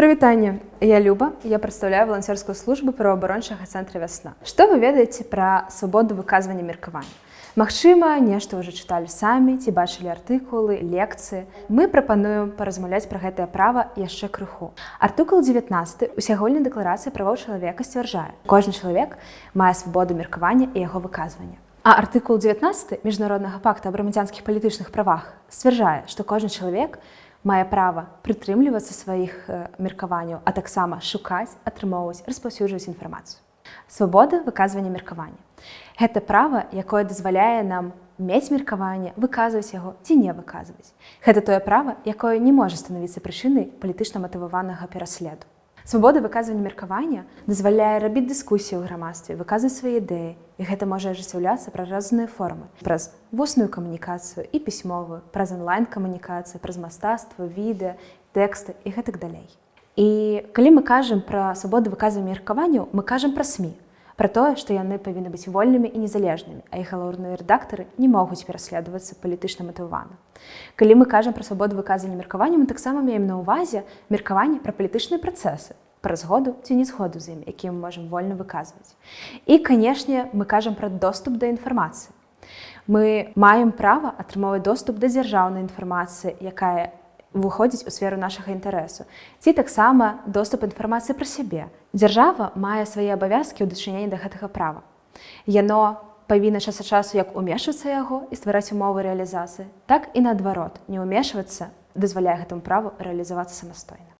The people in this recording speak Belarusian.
Прывітанне я люба. Я прадстаўляю валанцёрскую службу праваабарончага цэнтра вясна што вы ведаеце пра свабоду выказвання меркавання Магчыма нешта ўжо чыталі самі ці бачылі артыкулы лекцыі мы прапануем паразмаўляць пра гэтае права яшчэ крыху. Артыкул 19 усягольнай дэкларацыі правоў чалавека сцвярджае. Кожны чалавек мае свабоду меркавання і яго выказвання. А артыкул 19 міжнароднага пакта аб грамадзянскіх палітычных правах сцвярджае што кожны чалавек мае права прытрымлівацца сваіх меркаванняў а таксама шукаць атрымоўваць распаўсюджваць інфармацыю. Свабода выказвання меркавання. Гэта права якое дазваляе нам мець меркаванне выказваць яго ці не выказваць. Гэта тое права якое не можа станавіцца прычынай палітычна матываванага пераследу Свабода выказвання меркавання дазваляе рабіць дыскусію ў грамадстве, выказваць свае ідэі, і гэта можа ажыццяўляцца праз разныя формы, праз вусную камунікацыю і пісьмовую, праз онлайн-камунікацыю, праз мастацтва, відэа, тэксты і гэтак далей. І калі мы кажам пра свабоду выказвання меркаванняў, мы кажам пра СМ, пра тое, што яны павінны быць вольнымі і незалежнымі, а іх галоўныя рэдактары не могуць пераследавацца палітычна матывана. Калі мы кажам пра свабоду выказання меркавання, мы таксама маем на ўвазе меркаванне пра палітычныя працэсы, пра згоду ці не згоду з ім, які мы можам вольна выказваць. І, канешне, мы кажам пра доступ да інфармацыі. Мы маем права атрымоўваць доступ да дзяржаўнай інфармацыі, якая выходзіць у сферу нашага інтарэсу. Ці таксама доступ інфармацыі пра сябе. Дзяржава мае свае абавязкі ў дачыненні да гэтага права. Яно павінна час ад часу як умешвацца яго і ствараць умовы рэалізацыі так і наадварот не ўмешвацца дазваляе гэтаму праву рэалізавацца самастойна